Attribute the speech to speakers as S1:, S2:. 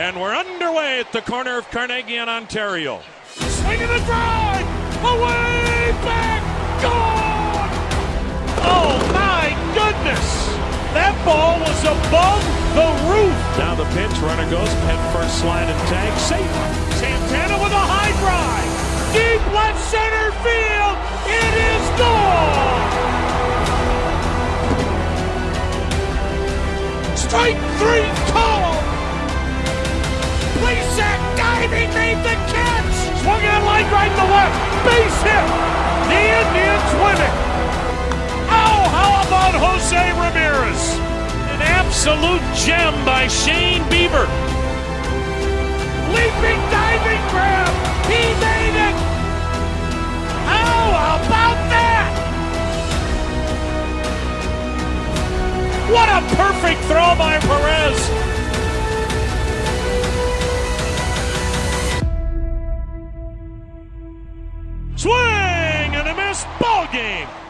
S1: And we're underway at the corner of Carnegie and Ontario.
S2: Swing Swinging the drive! Away! Back! Gone! Oh my goodness! That ball was above the roof!
S1: Now the pitch, runner goes, head first slide and tag, safe.
S2: Santana with a high drive! Deep left center field! It is gone! Strike three made the catch! Swung on line right to left. Base hit! The Indians win it! Oh, how about Jose Ramirez? An absolute gem by Shane Bieber. Leaping diving grab! He made it! How about that? What a perfect throw by Perez! Swing and a miss. Ball game.